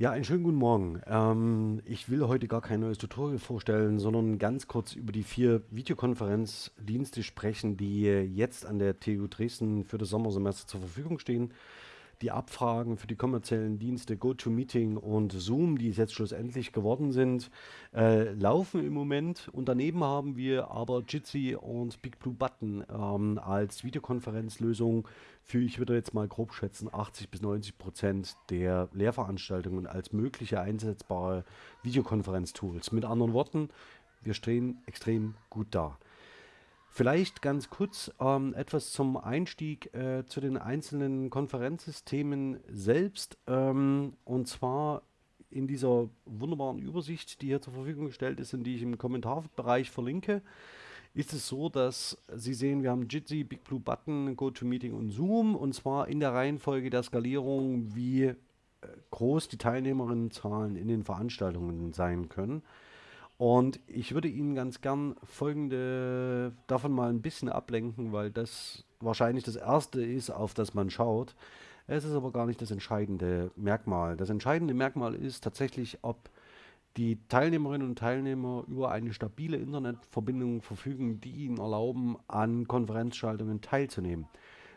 Ja, einen schönen guten Morgen. Ähm, ich will heute gar kein neues Tutorial vorstellen, sondern ganz kurz über die vier Videokonferenzdienste sprechen, die jetzt an der TU Dresden für das Sommersemester zur Verfügung stehen die Abfragen für die kommerziellen Dienste GoToMeeting und Zoom, die es jetzt schlussendlich geworden sind, äh, laufen im Moment. Und daneben haben wir aber Jitsi und BigBlueButton ähm, als Videokonferenzlösung für, ich würde jetzt mal grob schätzen, 80 bis 90 Prozent der Lehrveranstaltungen als mögliche einsetzbare Videokonferenztools. Mit anderen Worten, wir stehen extrem gut da. Vielleicht ganz kurz ähm, etwas zum Einstieg äh, zu den einzelnen Konferenzsystemen selbst. Ähm, und zwar in dieser wunderbaren Übersicht, die hier zur Verfügung gestellt ist und die ich im Kommentarbereich verlinke, ist es so, dass Sie sehen, wir haben Jitsi, BigBlueButton, GoToMeeting und Zoom und zwar in der Reihenfolge der Skalierung, wie äh, groß die Teilnehmerinnenzahlen in den Veranstaltungen sein können. Und ich würde Ihnen ganz gern folgende davon mal ein bisschen ablenken, weil das wahrscheinlich das erste ist, auf das man schaut. Es ist aber gar nicht das entscheidende Merkmal. Das entscheidende Merkmal ist tatsächlich, ob die Teilnehmerinnen und Teilnehmer über eine stabile Internetverbindung verfügen, die ihnen erlauben, an Konferenzschaltungen teilzunehmen.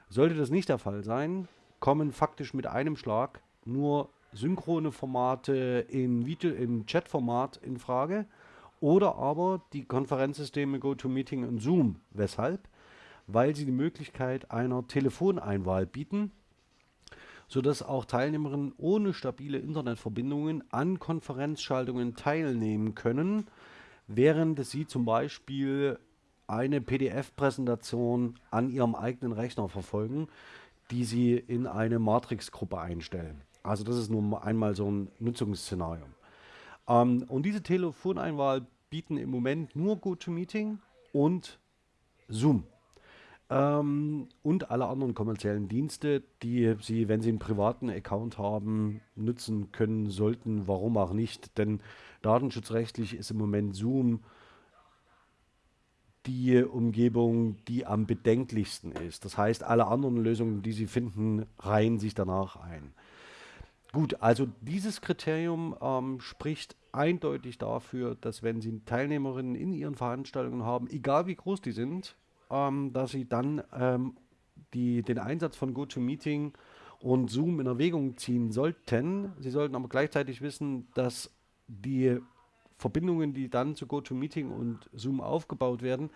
Sollte das nicht der Fall sein, kommen faktisch mit einem Schlag nur synchrone Formate in, Video, in Chatformat in Frage oder aber die Konferenzsysteme GoToMeeting und Zoom. Weshalb? Weil sie die Möglichkeit einer Telefoneinwahl bieten, sodass auch Teilnehmerinnen ohne stabile Internetverbindungen an Konferenzschaltungen teilnehmen können, während sie zum Beispiel eine PDF-Präsentation an ihrem eigenen Rechner verfolgen, die sie in eine Matrix-Gruppe einstellen. Also das ist nur einmal so ein Nutzungsszenario. Ähm, und diese Telefoneinwahl bieten im Moment nur GoToMeeting und Zoom. Ähm, und alle anderen kommerziellen Dienste, die Sie, wenn Sie einen privaten Account haben, nutzen können sollten. Warum auch nicht? Denn datenschutzrechtlich ist im Moment Zoom die Umgebung, die am bedenklichsten ist. Das heißt, alle anderen Lösungen, die Sie finden, reihen sich danach ein. Gut, also dieses Kriterium ähm, spricht eindeutig dafür, dass wenn Sie Teilnehmerinnen in Ihren Veranstaltungen haben, egal wie groß die sind, ähm, dass Sie dann ähm, die, den Einsatz von GoToMeeting und Zoom in Erwägung ziehen sollten. Sie sollten aber gleichzeitig wissen, dass die Verbindungen, die dann zu GoToMeeting und Zoom aufgebaut werden,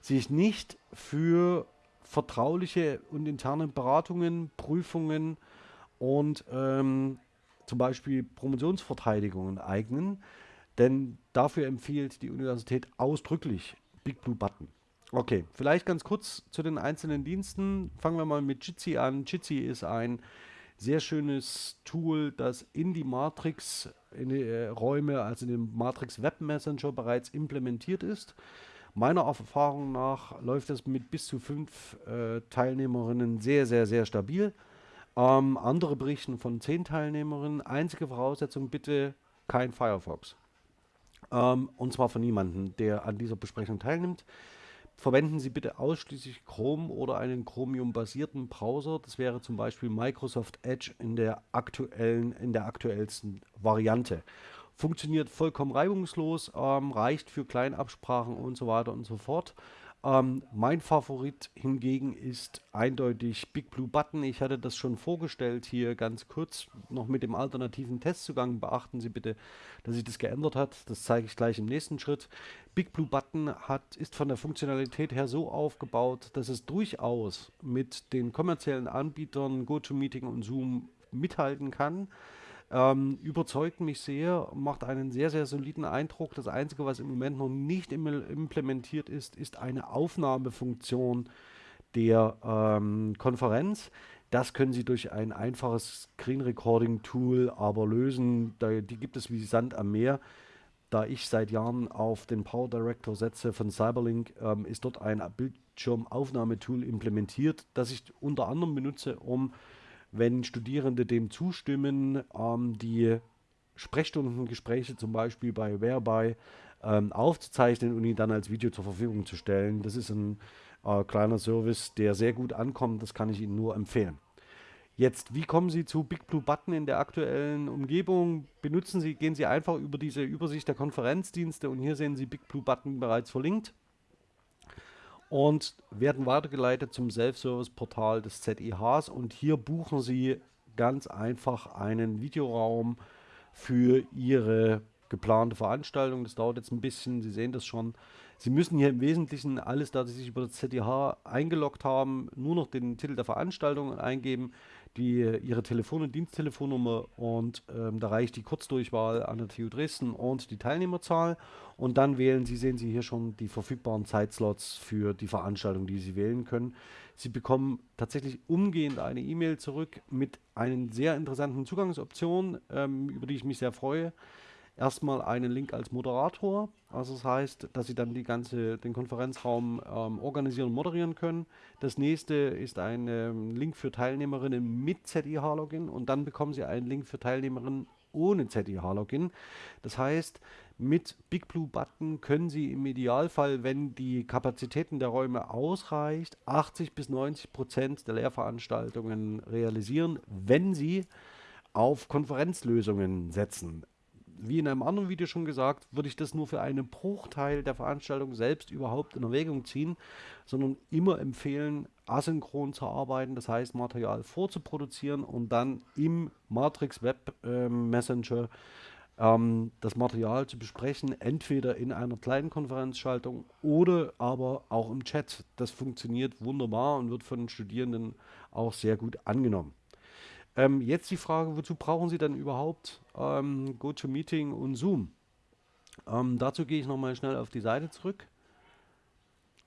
sich nicht für vertrauliche und interne Beratungen, Prüfungen, und ähm, zum Beispiel Promotionsverteidigungen eignen, denn dafür empfiehlt die Universität ausdrücklich Big Blue Button. Okay, vielleicht ganz kurz zu den einzelnen Diensten. Fangen wir mal mit Jitsi an. Jitsi ist ein sehr schönes Tool, das in die Matrix, in die äh, Räume, also in den Matrix Web Messenger bereits implementiert ist. Meiner Erfahrung nach läuft es mit bis zu fünf äh, Teilnehmerinnen sehr, sehr, sehr stabil. Ähm, andere berichten von zehn Teilnehmerinnen. Einzige Voraussetzung bitte kein Firefox. Ähm, und zwar von niemandem, der an dieser Besprechung teilnimmt. Verwenden Sie bitte ausschließlich Chrome oder einen Chromium-basierten Browser. Das wäre zum Beispiel Microsoft Edge in der aktuellen, in der aktuellsten Variante. Funktioniert vollkommen reibungslos, ähm, reicht für Kleinabsprachen und so weiter und so fort. Ähm, mein Favorit hingegen ist eindeutig Big Blue Button. Ich hatte das schon vorgestellt hier ganz kurz noch mit dem alternativen Testzugang. Beachten Sie bitte, dass sich das geändert hat. Das zeige ich gleich im nächsten Schritt. Big Blue Button hat, ist von der Funktionalität her so aufgebaut, dass es durchaus mit den kommerziellen Anbietern GoToMeeting und Zoom mithalten kann. Ähm, überzeugt mich sehr, macht einen sehr, sehr soliden Eindruck. Das Einzige, was im Moment noch nicht im, implementiert ist, ist eine Aufnahmefunktion der ähm, Konferenz. Das können Sie durch ein einfaches Screen Recording Tool aber lösen. Da, die gibt es wie Sand am Meer. Da ich seit Jahren auf den Power Director setze von Cyberlink, ähm, ist dort ein Bildschirmaufnahmetool implementiert, das ich unter anderem benutze, um wenn Studierende dem zustimmen, ähm, die Sprechstundengespräche zum Beispiel bei Whereby ähm, aufzuzeichnen und ihn dann als Video zur Verfügung zu stellen. Das ist ein äh, kleiner Service, der sehr gut ankommt, das kann ich Ihnen nur empfehlen. Jetzt, wie kommen Sie zu Big Blue Button in der aktuellen Umgebung? Benutzen Sie, gehen Sie einfach über diese Übersicht der Konferenzdienste und hier sehen Sie Big Blue Button bereits verlinkt und werden weitergeleitet zum Self-Service-Portal des ZIHs und hier buchen Sie ganz einfach einen Videoraum für Ihre geplante Veranstaltung. Das dauert jetzt ein bisschen, Sie sehen das schon. Sie müssen hier im Wesentlichen alles, da Sie sich über das ZDH eingeloggt haben, nur noch den Titel der Veranstaltung eingeben, die, Ihre Telefon- und Diensttelefonnummer und ähm, da reicht die Kurzdurchwahl an der TU Dresden und die Teilnehmerzahl und dann wählen Sie, sehen Sie hier schon die verfügbaren Zeitslots für die Veranstaltung, die Sie wählen können. Sie bekommen tatsächlich umgehend eine E-Mail zurück mit einer sehr interessanten Zugangsoption, ähm, über die ich mich sehr freue erstmal einen Link als Moderator. Also das heißt, dass Sie dann die ganze, den Konferenzraum ähm, organisieren und moderieren können. Das nächste ist ein ähm, Link für Teilnehmerinnen mit ZIH-Login und dann bekommen Sie einen Link für Teilnehmerinnen ohne ZIH-Login. Das heißt, mit Big Blue Button können Sie im Idealfall, wenn die Kapazitäten der Räume ausreicht, 80 bis 90 Prozent der Lehrveranstaltungen realisieren, wenn Sie auf Konferenzlösungen setzen wie in einem anderen Video schon gesagt, würde ich das nur für einen Bruchteil der Veranstaltung selbst überhaupt in Erwägung ziehen, sondern immer empfehlen, asynchron zu arbeiten, das heißt Material vorzuproduzieren und dann im Matrix Web äh, Messenger ähm, das Material zu besprechen, entweder in einer kleinen Konferenzschaltung oder aber auch im Chat. Das funktioniert wunderbar und wird von den Studierenden auch sehr gut angenommen. Ähm, jetzt die Frage, wozu brauchen Sie dann überhaupt ähm, GoToMeeting und Zoom? Ähm, dazu gehe ich nochmal schnell auf die Seite zurück.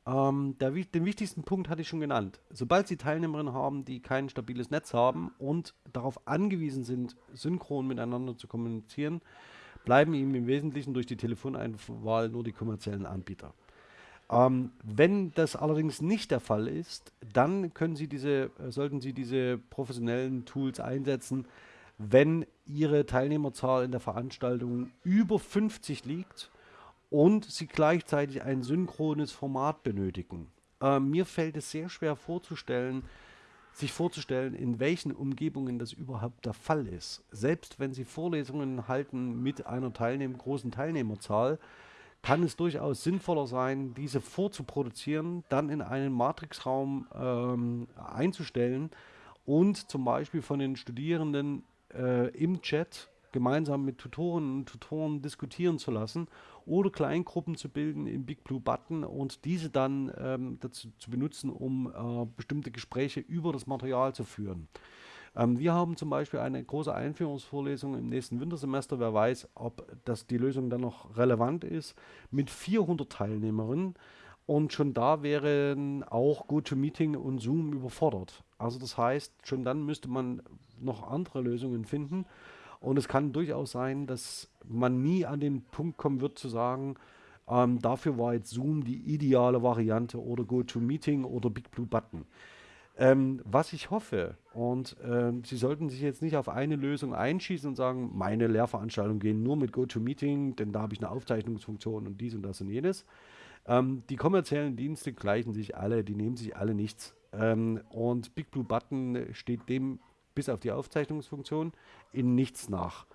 Ähm, der, den wichtigsten Punkt hatte ich schon genannt. Sobald Sie Teilnehmerinnen haben, die kein stabiles Netz haben und darauf angewiesen sind, synchron miteinander zu kommunizieren, bleiben Ihnen im Wesentlichen durch die Telefoneinwahl nur die kommerziellen Anbieter. Ähm, wenn das allerdings nicht der Fall ist, dann Sie diese, äh, sollten Sie diese professionellen Tools einsetzen, wenn Ihre Teilnehmerzahl in der Veranstaltung über 50 liegt und Sie gleichzeitig ein synchrones Format benötigen. Äh, mir fällt es sehr schwer vorzustellen, sich vorzustellen, in welchen Umgebungen das überhaupt der Fall ist. Selbst wenn Sie Vorlesungen halten mit einer Teilnehm großen Teilnehmerzahl, kann es durchaus sinnvoller sein, diese vorzuproduzieren, dann in einen Matrixraum ähm, einzustellen und zum Beispiel von den Studierenden äh, im Chat gemeinsam mit Tutoren und Tutoren diskutieren zu lassen oder Kleingruppen zu bilden im Big Blue Button und diese dann ähm, dazu zu benutzen, um äh, bestimmte Gespräche über das Material zu führen. Ähm, wir haben zum Beispiel eine große Einführungsvorlesung im nächsten Wintersemester, wer weiß, ob das die Lösung dann noch relevant ist, mit 400 Teilnehmerinnen. Und schon da wären auch GoToMeeting und Zoom überfordert. Also das heißt, schon dann müsste man noch andere Lösungen finden. Und es kann durchaus sein, dass man nie an den Punkt kommen wird zu sagen, ähm, dafür war jetzt Zoom die ideale Variante oder GoToMeeting oder BigBlueButton. Ähm, was ich hoffe, und äh, Sie sollten sich jetzt nicht auf eine Lösung einschießen und sagen, meine Lehrveranstaltungen gehen nur mit GoToMeeting, denn da habe ich eine Aufzeichnungsfunktion und dies und das und jenes. Ähm, die kommerziellen Dienste gleichen sich alle, die nehmen sich alle nichts. Ähm, und Big Blue Button steht dem bis auf die Aufzeichnungsfunktion in nichts nach.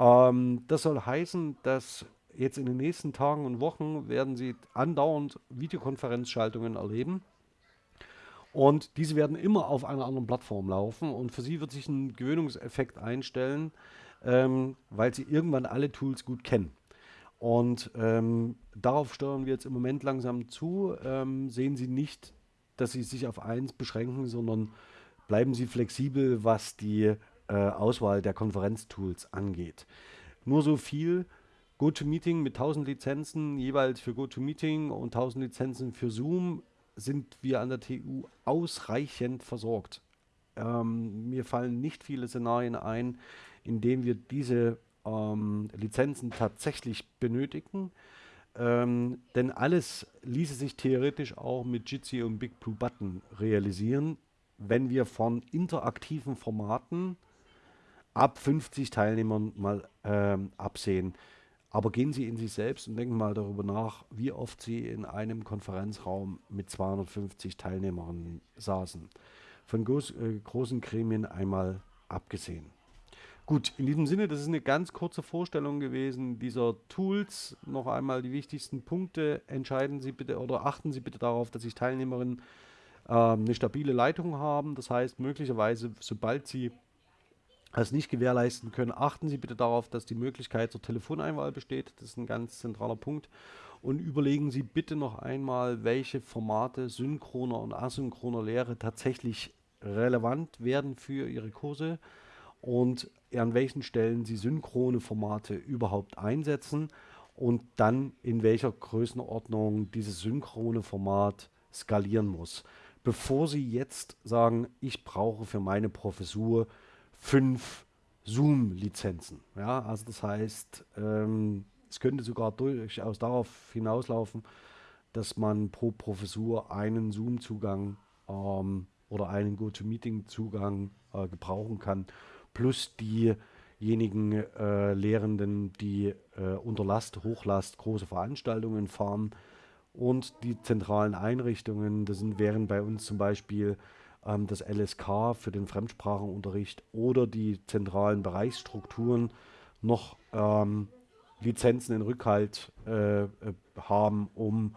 Ähm, das soll heißen, dass jetzt in den nächsten Tagen und Wochen werden Sie andauernd Videokonferenzschaltungen erleben und diese werden immer auf einer anderen Plattform laufen und für sie wird sich ein Gewöhnungseffekt einstellen, ähm, weil sie irgendwann alle Tools gut kennen. Und ähm, darauf steuern wir jetzt im Moment langsam zu. Ähm, sehen Sie nicht, dass Sie sich auf eins beschränken, sondern bleiben Sie flexibel, was die äh, Auswahl der Konferenztools angeht. Nur so viel. GoToMeeting mit 1000 Lizenzen jeweils für GoToMeeting und 1000 Lizenzen für Zoom sind wir an der TU ausreichend versorgt. Ähm, mir fallen nicht viele Szenarien ein, in denen wir diese ähm, Lizenzen tatsächlich benötigen. Ähm, denn alles ließe sich theoretisch auch mit Jitsi und Big Blue Button realisieren, wenn wir von interaktiven Formaten ab 50 Teilnehmern mal ähm, absehen. Aber gehen Sie in sich selbst und denken mal darüber nach, wie oft Sie in einem Konferenzraum mit 250 Teilnehmern saßen. von groß, äh, großen Gremien einmal abgesehen. Gut, in diesem Sinne, das ist eine ganz kurze Vorstellung gewesen dieser Tools. Noch einmal die wichtigsten Punkte. Entscheiden Sie bitte oder achten Sie bitte darauf, dass sich Teilnehmerinnen äh, eine stabile Leitung haben. Das heißt, möglicherweise, sobald Sie es nicht gewährleisten können, achten Sie bitte darauf, dass die Möglichkeit zur Telefoneinwahl besteht. Das ist ein ganz zentraler Punkt. Und überlegen Sie bitte noch einmal, welche Formate synchroner und asynchroner Lehre tatsächlich relevant werden für Ihre Kurse und an welchen Stellen Sie synchrone Formate überhaupt einsetzen und dann in welcher Größenordnung dieses synchrone Format skalieren muss. Bevor Sie jetzt sagen, ich brauche für meine Professur fünf Zoom-Lizenzen. Ja, also das heißt, ähm, es könnte sogar durchaus darauf hinauslaufen, dass man pro Professur einen Zoom-Zugang ähm, oder einen GoToMeeting-Zugang äh, gebrauchen kann plus diejenigen äh, Lehrenden, die äh, unter Last, Hochlast große Veranstaltungen fahren und die zentralen Einrichtungen, das sind, wären bei uns zum Beispiel ähm, das LSK für den Fremdsprachenunterricht oder die zentralen Bereichsstrukturen noch ähm, Lizenzen in Rückhalt äh, äh haben, um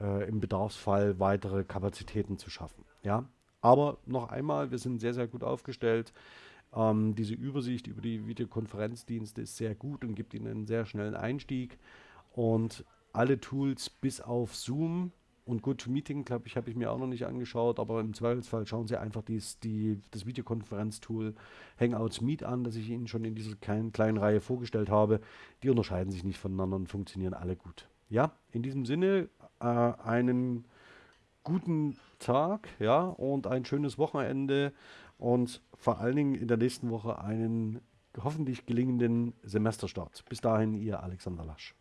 äh, im Bedarfsfall weitere Kapazitäten zu schaffen. Ja? Aber noch einmal, wir sind sehr, sehr gut aufgestellt. Ähm, diese Übersicht über die Videokonferenzdienste ist sehr gut und gibt Ihnen einen sehr schnellen Einstieg. Und alle Tools bis auf Zoom und GoToMeeting, glaube ich, habe ich mir auch noch nicht angeschaut, aber im Zweifelsfall schauen Sie einfach dies, die, das Videokonferenztool Hangouts Meet an, das ich Ihnen schon in dieser kleinen, kleinen Reihe vorgestellt habe. Die unterscheiden sich nicht voneinander und funktionieren alle gut. Ja, in diesem Sinne äh, einen guten Tag ja, und ein schönes Wochenende und vor allen Dingen in der nächsten Woche einen hoffentlich gelingenden Semesterstart. Bis dahin, Ihr Alexander Lasch.